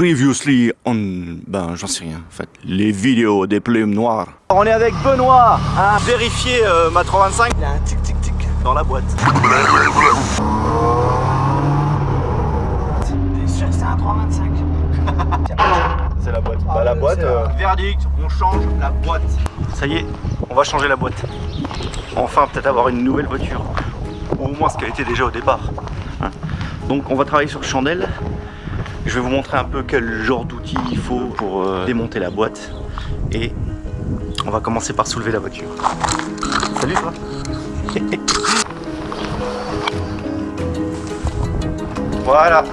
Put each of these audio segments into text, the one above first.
Previously on... Ben, j'en sais rien, en fait. Les vidéos des plumes noires. On est avec Benoît, à vérifier euh, ma 325. Il y a un tic tic tic dans la boîte. T'es sûr que c'est un 325 C'est la boîte. bah la boîte, euh, verdict, on change la boîte. Ça y est, on va changer la boîte. Enfin, peut-être avoir une nouvelle voiture. Ou au moins ce qu'elle était déjà au départ. Hein. Donc on va travailler sur chandelle. Je vais vous montrer un peu quel genre d'outils il faut pour euh, démonter la boîte. Et on va commencer par soulever la voiture. Salut toi Voilà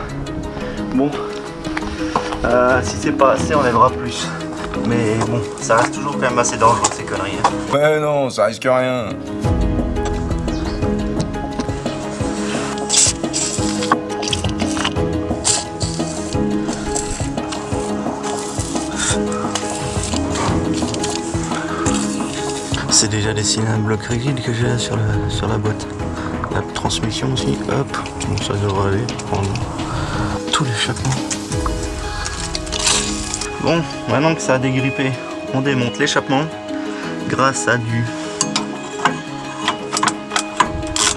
Bon, euh, si c'est pas assez, on aidera plus. Mais bon, ça reste toujours quand même assez dangereux ces conneries. hein. Ouais, non, ça risque rien. Déjà dessiné un bloc rigide que j'ai là sur, sur la boîte. La transmission aussi, hop, ça devrait aller. Prendre tout l'échappement. Bon, maintenant que ça a dégrippé, on démonte l'échappement grâce à du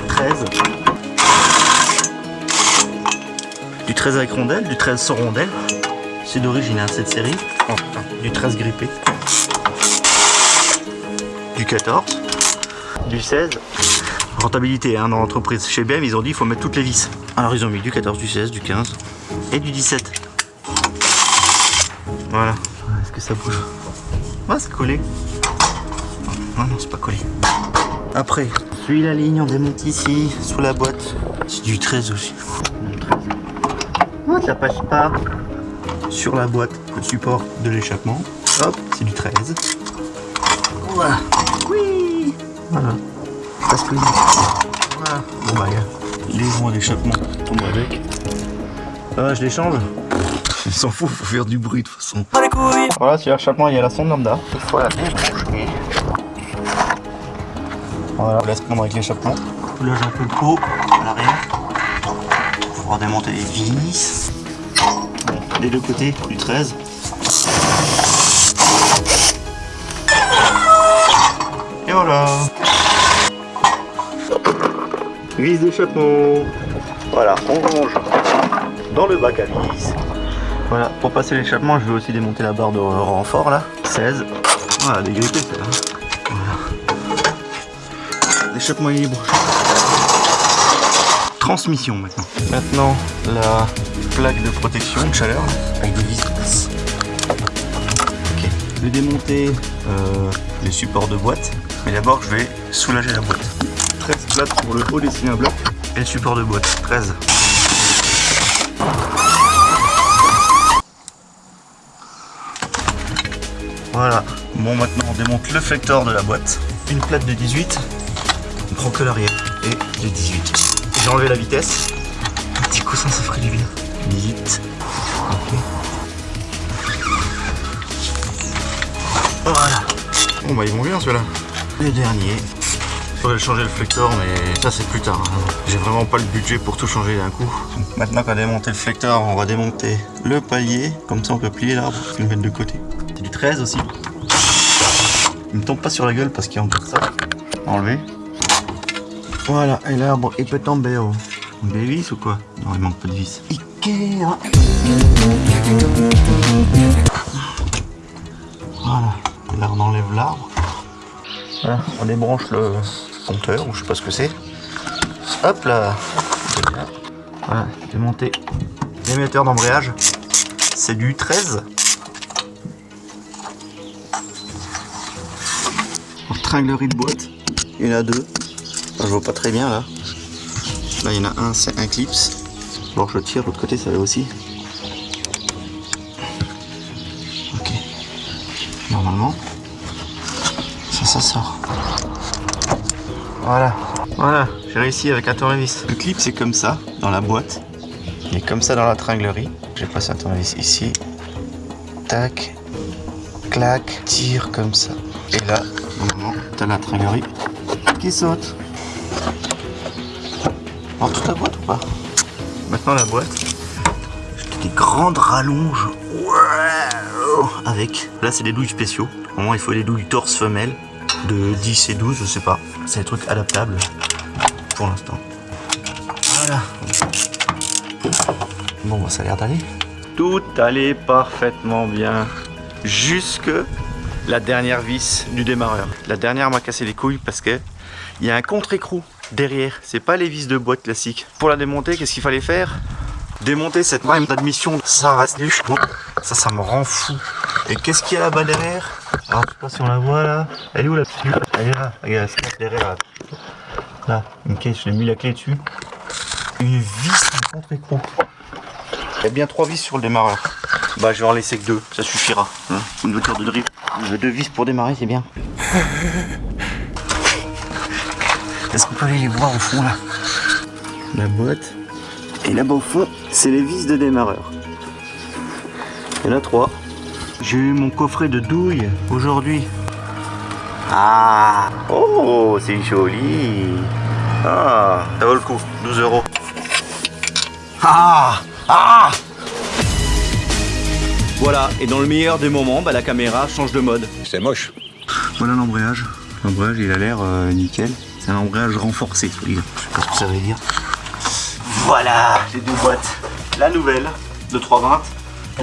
13. Du 13 avec rondelle, du 13 sans rondelle. C'est d'origine hein, cette série. Du 13 grippé du 14, du 16. Rentabilité hein, dans l'entreprise. Chez BM, ils ont dit qu'il faut mettre toutes les vis. Alors ils ont mis du 14, du 16, du 15 et du 17. Voilà. Est-ce que ça bouge? Ouais, c'est collé. Non, non, c'est pas collé. Après, suit la ligne, on démonte ici, sous la boîte. C'est du 13 aussi. Non, 13. Ouais, ça passe pas sur la boîte, le support de l'échappement. Hop, c'est du 13. Voilà. Oui. Voilà. Parce que voilà. Bon bah a les joints d'échappement tombent avec. Ah, je les change. Il s'en fout, faut faire du bruit de toute façon. Voilà, sur l'échappement, il y a la sonde lambda. Il faut la débrancher. Voilà, on laisse prendre avec l'échappement. Là, j'ai un peu le pot à l'arrière. Pour pouvoir démonter les vis. Bon, des deux côtés, du 13. Et voilà Vis d'échappement Voilà, on range dans le bac à vis. Voilà, pour passer l'échappement, je vais aussi démonter la barre de renfort là. 16. Voilà, dégrippé. Voilà. L'échappement est libre. Transmission maintenant. Maintenant, la plaque de protection de chaleur avec des vis. Ok. Je vais démonter euh, les supports de boîte. Mais d'abord, je vais soulager la boîte. 13 plates pour le haut des cylindres et le support de boîte. 13. Voilà. Bon, maintenant, on démonte le flector de la boîte. Une plate de 18. On prend que l'arrière. Et de 18. J'ai enlevé la vitesse. Un petit coussin, ça ferait du bien. 18. Ok. Voilà. Bon, bah, ils vont bien ceux-là. Le dernier. Il faudrait changer le flector, mais ça c'est plus tard. hein. J'ai vraiment pas le budget pour tout changer d'un coup. Maintenant qu'on a démonté le flector, on va démonter le palier. Comme ça on peut plier l'arbre et le mettre de côté. C'est du 13 aussi. Il me tombe pas sur la gueule parce qu'il y a encore ça. Enlever. Voilà, et l'arbre il peut tomber au. Des vis ou quoi? Non, il manque pas de vis. Ikea Voilà, et là on enlève l'arbre. Voilà, on débranche le compteur, ou je sais pas ce que c'est. Hop là Voilà, démonter l'émetteur d'embrayage. C'est du 13. Tringlerie de boîte. Il y en a deux. Enfin, je vois pas très bien là. Là il y en a un, c'est un clips. Bon je tire, de l'autre côté ça va aussi. Ok. Normalement. Ça, ça sort. Voilà. Voilà, j'ai réussi avec un tournevis. Le clip, c'est comme ça, dans la boîte. Il est comme ça dans la tringlerie. J'ai passé un tournevis ici. Tac. Clac. Tire comme ça. Et là, normalement, t'as la tringlerie qui saute. Alors toute la boîte ou pas? Maintenant la boîte, des grandes rallonges avec, là c'est des douilles spéciaux. Au moins il faut des douilles torse femelle de 10 et 12, je sais pas. C'est des trucs adaptables pour l'instant. Voilà. Bon, bah, ça a l'air d'aller. Tout allait parfaitement bien. Jusque la dernière vis du démarreur. La dernière m'a cassé les couilles parce que il y a un contre-écrou derrière. C'est pas les vis de boîte classique. Pour la démonter, qu'est-ce qu'il fallait faire? Démonter cette même d'admission. Ça reste du Ça, ça me rend fou. Et qu'est-ce qu'il y a là-bas derrière Alors, je sais pas si on la voit là. Elle est où la Elle est là. Regarde, elle se derrière là. Là, une clé, je l'ai mis la clé dessus. Une vis de contre-écrou. Il y a bien trois vis sur le démarreur. Bah, je vais en laisser que deux, ça suffira. Hein. Une voiture de drift. Je veux deux vis pour démarrer, c'est bien. Est-ce qu'on peut aller les voir au fond là? La boîte. Et là-bas au fond, c'est les vis de démarreur. Il y en a trois. J'ai eu mon coffret de douilles aujourd'hui. Ah Oh, c'est joli Ah, ça vaut le coup, 12 euros. Ah Ah Voilà, et dans le meilleur des moments, bah, la caméra change de mode. C'est moche. Voilà l'embrayage. L'embrayage, il a l'air euh, nickel. C'est un embrayage renforcé, je sais pas ce que ça veut dire. Voilà, les deux boîtes. La nouvelle de 320,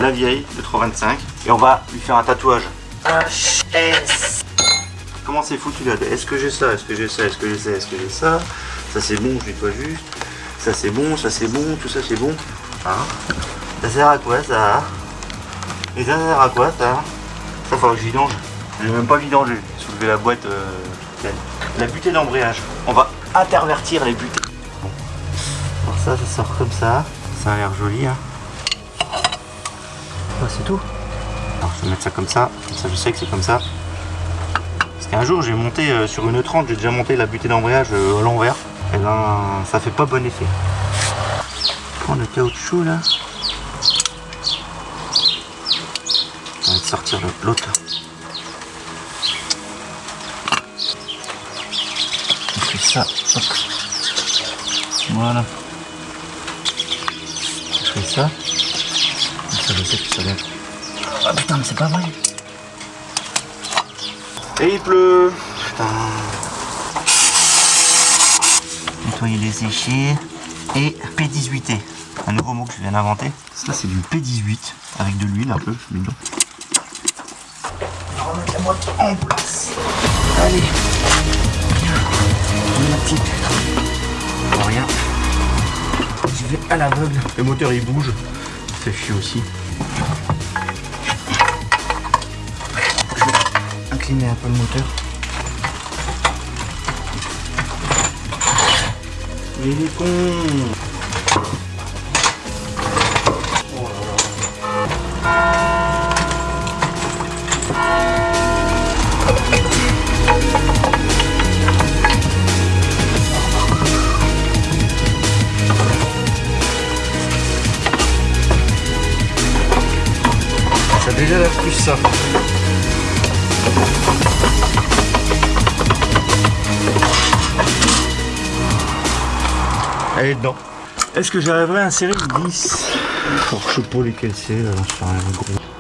la vieille de 325. Et on va lui faire un tatouage. HS. Comment c'est foutu là Est-ce que j'ai ça? Est-ce que j'ai ça? Est-ce que j'ai ça? Est-ce que j'ai ça? Ça c'est bon, je nettoie juste. Ça c'est bon, ça c'est bon, tout ça c'est bon. Hein? Ça sert à quoi ça? Et ça sert à quoi ça? Ça faut que je vidange. J'ai même pas vidangé. Soulever la boîte. Euh, la butée d'embrayage. On va intervertir les butées. Bon. Alors ça, ça sort comme ça. Ça a l'air joli. Hein. c'est tout. Alors je vais mettre ça comme ça. Comme ça, je sais que c'est comme ça. Parce qu'un jour, j'ai monté euh, sur une 30, j'ai déjà monté la butée d'embrayage euh, à l'envers. Et ben, ça fait pas bon effet. Prendre le caoutchouc là. On va sortir l'autre. ça. Voilà. Je fais ça. Ça, je sais que ça lève. Ah putain, mais c'est pas vrai. Et il pleut. Putain. Nettoyer les séchés. Et P18T. Un nouveau mot que je viens d'inventer. Ça, c'est du P18 avec de l'huile un peu. Je mets On va remettre la boîte en place. Allez petite. rien. Je vais à l'aveugle. Le moteur il bouge. Ça fait chier aussi. Incliner un peu le moteur. Il est con déjà la plus ça. Elle est dedans. Est-ce que j'arriverai à insérer une 10 Alors, Je sais pas lesquels c'est.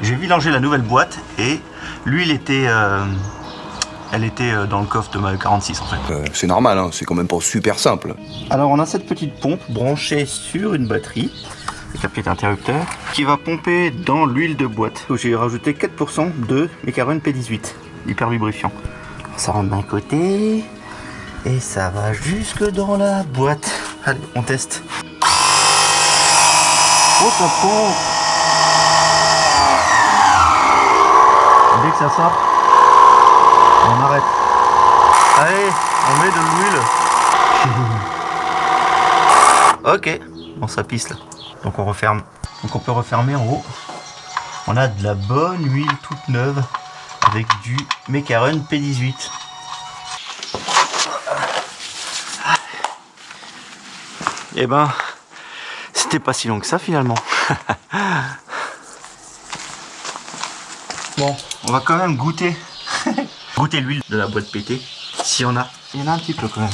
J'ai vidangé la nouvelle boîte et l'huile était, euh, elle était euh, dans le coffre de ma 46 en fait. Euh, c'est normal, hein, c'est quand même pas super simple. Alors on a cette petite pompe branchée sur une batterie la petite interrupteur, qui va pomper dans l'huile de boîte. J'ai rajouté 4% de Mécaron P18, hyper lubrifiant. Ça rentre d'un côté et ça va jusque dans la boîte. Allez, on teste. Oh, ça pompe Dès que ça sort, on arrête. Allez, on met de l'huile. ok, bon ça pisse là. Donc on referme. Donc on peut refermer en haut. On a de la bonne huile toute neuve avec du Mecaron P18. Et eh ben, c'était pas si long que ça finalement. bon, on va quand même goûter. goûter l'huile de la boîte pétée. Si on a. Il y en a un petit peu quand même.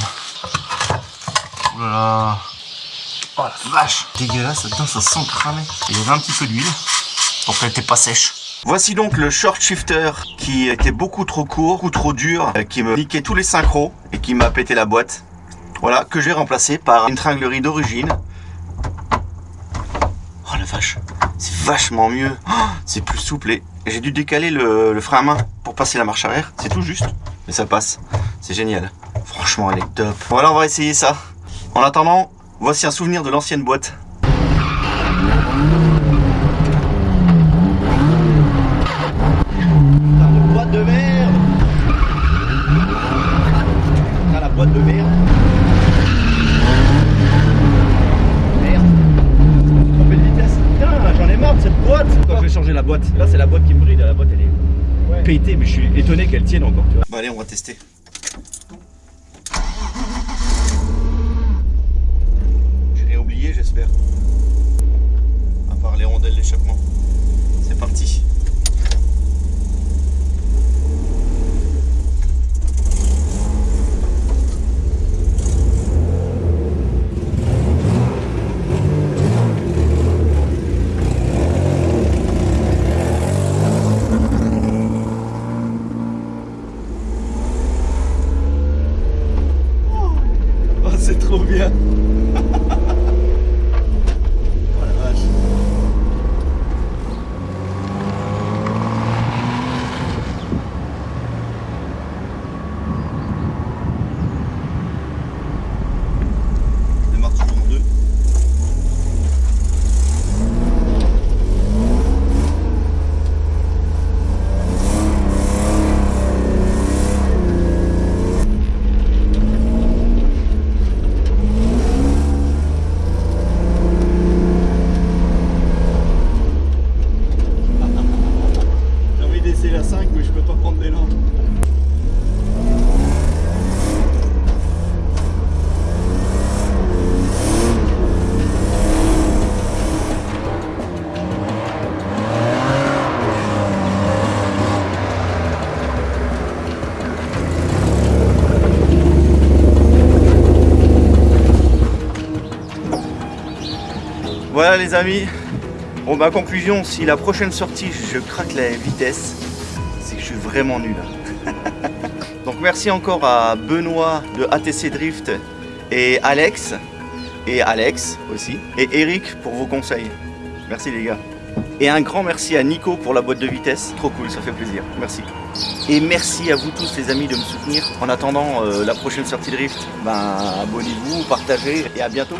Voilà. Oh la vache Dégueulasse, dedans ça sent cramer. Il y avait un petit peu d'huile, donc elle était pas sèche. Voici donc le short shifter qui était beaucoup trop court, beaucoup trop dur, euh, qui me niquait tous les synchros et qui m'a pété la boîte. Voilà, que j'ai remplacé par une tringlerie d'origine. Oh la vache, c'est vachement mieux. Oh, c'est plus souple et j'ai dû décaler le, le frein à main pour passer la marche arrière. C'est tout juste, mais ça passe. C'est génial. Franchement, elle est top. Voilà, on va essayer ça. En attendant, voici un souvenir de l'ancienne boîte. Putain de boîte de merde Putain la boîte de merde Merde Trompé de vitesse Putain j'en ai marre de cette boîte Quand je vais changer la boîte, là c'est la boîte qui me brille, la boîte elle est pétée mais je suis étonné qu'elle tienne encore tu vois. Bon allez on va tester. J'ai rien oublié j'espère. À part les rondelles d'échappement. C'est parti. Voilà les amis, Bon, ma conclusion, si la prochaine sortie, je craque la vitesse, c'est que je suis vraiment nul. Donc merci encore à Benoît de ATC Drift et Alex, et Alex aussi, et Eric pour vos conseils. Merci les gars. Et un grand merci à Nico pour la boîte de vitesse. Trop cool, ça fait plaisir. Merci. Et merci à vous tous les amis de me soutenir. En attendant euh, la prochaine sortie drift, ben, abonnez-vous, partagez et à bientôt.